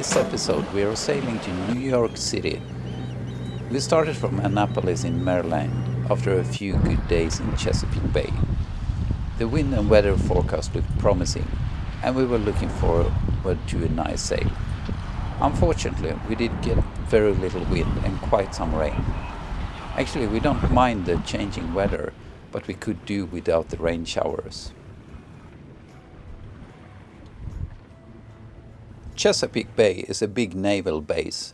this episode we are sailing to New York City. We started from Annapolis in Maryland after a few good days in Chesapeake Bay. The wind and weather forecast looked promising and we were looking forward to a nice sail. Unfortunately, we did get very little wind and quite some rain. Actually, we don't mind the changing weather, but we could do without the rain showers. Chesapeake Bay is a big naval base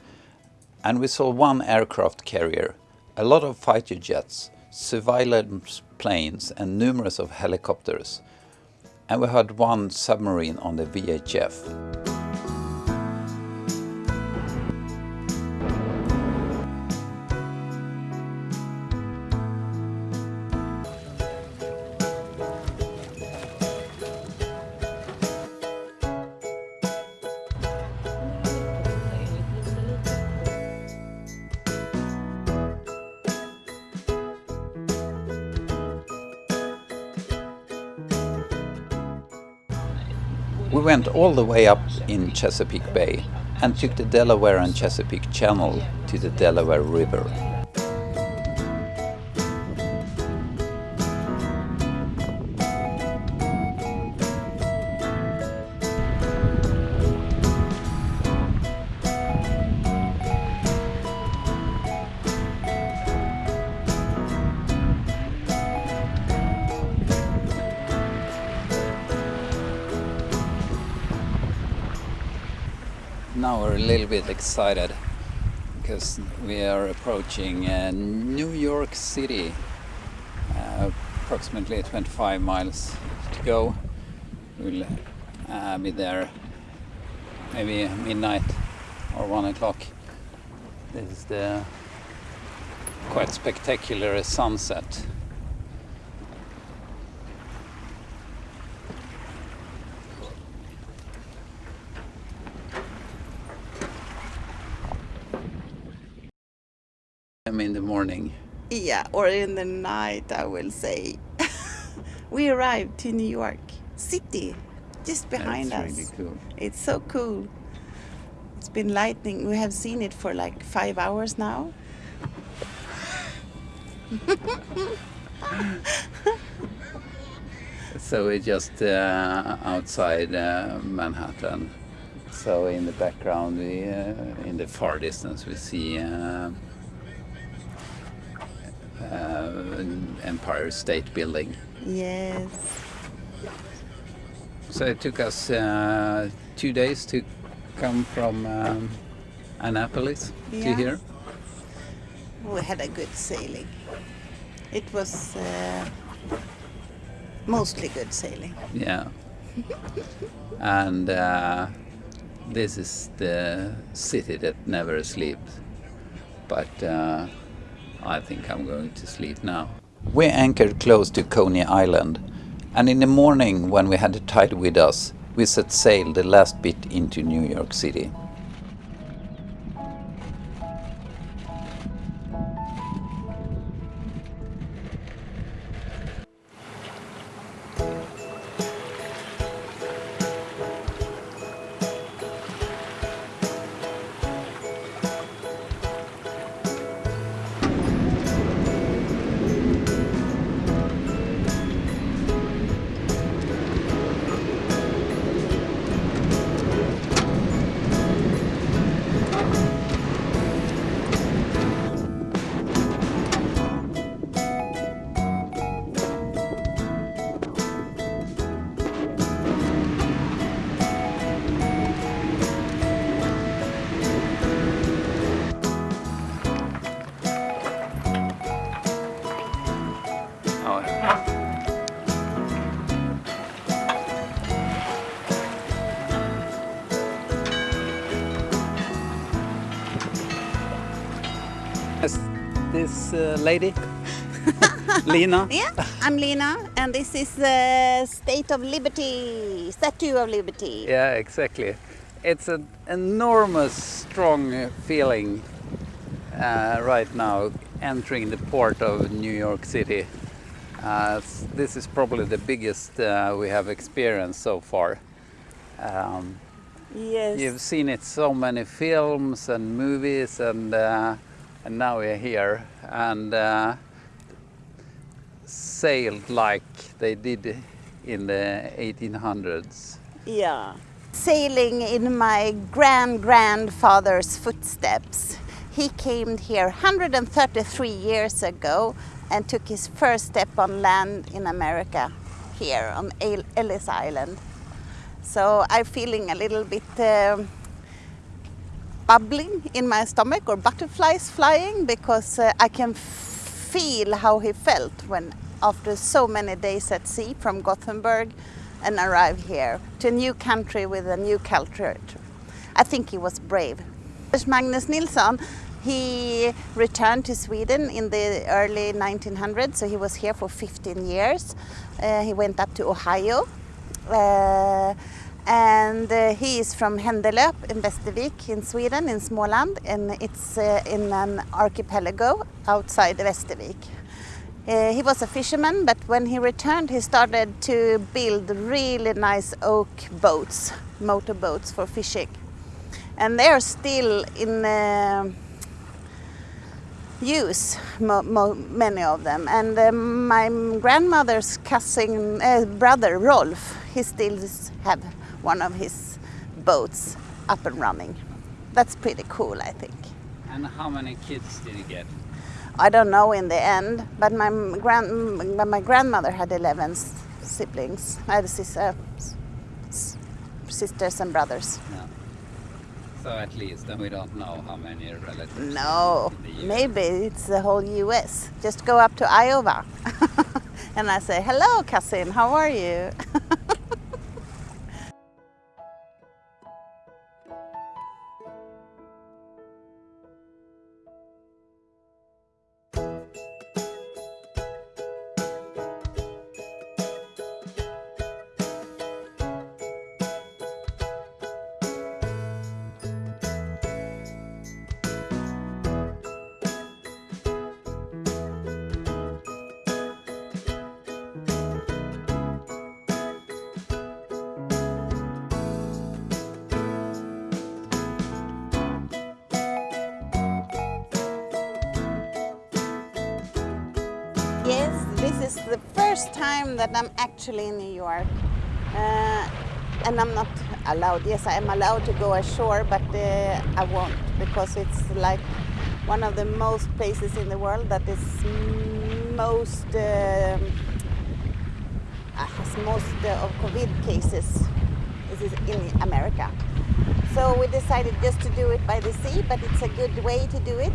and we saw one aircraft carrier, a lot of fighter jets, surveillance planes and numerous of helicopters. And we had one submarine on the VHF. We went all the way up in Chesapeake Bay and took the Delaware and Chesapeake Channel to the Delaware River. Now we're a little bit excited because we are approaching uh, New York City. Uh, approximately 25 miles to go. We'll uh, be there maybe midnight or one o'clock. This is the quite spectacular sunset. I'm in the morning. Yeah, or in the night, I will say. we arrived to New York City, just behind That's us. really cool. It's so cool. It's been lightning. We have seen it for like five hours now. So we're just uh, outside uh, Manhattan. So in the background, we, uh, in the far distance, we see uh, Empire State Building. Yes. So it took us uh, two days to come from um, Annapolis to Yeah. here. We had a good sailing. It was uh, mostly good sailing. Yeah. and uh, this is the city that never sleeps. But uh, I think I'm going to sleep now. We anchored close to Coney Island, and in the morning, when we had the tide with us, we set sail the last bit into New York City. This uh, lady? Lena? Yeah, I'm Lena, and this is the State of Liberty, Statue of Liberty. Yeah, exactly. It's an enormous, strong uh, feeling uh, right now entering the port of New York City. Uh, this is probably the biggest uh, we have experienced so far. Um, Yes. You've seen it so many films and movies, and uh, and now we're here and uh, sailed like they did in the 1800s. Yeah. Sailing in my grand grandfather's footsteps. He came here 133 years ago and took his first step on land in America, here on Ellis Island. So I'm feeling a little bit um, bubbling in my stomach or butterflies flying because uh, I can feel how he felt when after so many days at sea from Gothenburg and arrive here to a new country with a new culture. I think he was brave. Magnus Nilsson, he returned to Sweden in the early 1900s, so he was here for 15 years. Uh, he went up to Ohio. Uh, and uh, he is from Händelöp in Västervik in Sweden, in Småland, and it's uh, in an archipelago outside Västervik. Uh, he was a fisherman, but when he returned, he started to build really nice oak boats, motor boats for fishing. And they are still in uh, use, many of them. And uh, my grandmother's cousin, uh, brother Rolf, he still have one of his boats up and running. That's pretty cool, I think. And how many kids did he get? I don't know in the end, but my grand my grandmother had 11 siblings. I had sister, uh, sisters and brothers. Yeah. So at least, then we don't know how many relatives. No, maybe it's the whole U.S. Just go up to Iowa, and I say, "Hello, cousin. How are you?" Yes, this is the first time that I'm actually in New York. Uh, and I'm not allowed, yes, I am allowed to go ashore, but uh, I won't because it's like one of the most places in the world that is most, uh, has most uh, of COVID cases is in America. So we decided just to do it by the sea, but it's a good way to do it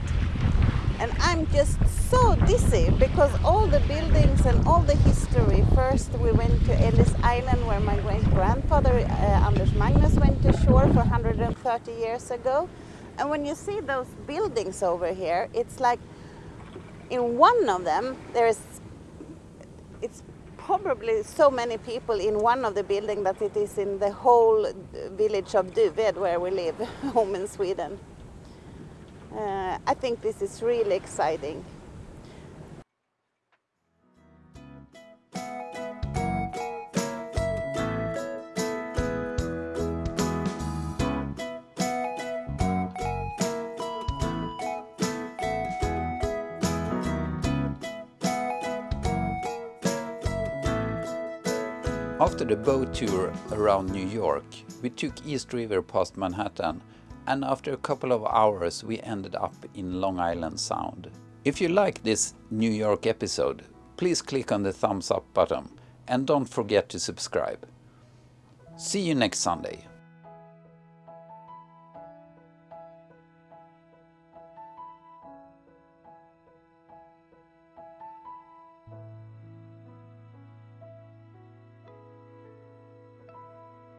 and I'm just so dizzy because all the buildings and all the history. First we went to Ellis Island where my great grandfather uh, Anders Magnus went to shore for 130 years ago. And when you see those buildings over here, it's like in one of them there's it's probably so many people in one of the buildings that it is in the whole village of Duved where we live, home in Sweden. Uh, I think this is really exciting. After the boat tour around New York, we took East River past Manhattan and after a couple of hours we ended up in Long Island Sound. If you like this New York episode, please click on the thumbs up button and don't forget to subscribe. See you next Sunday.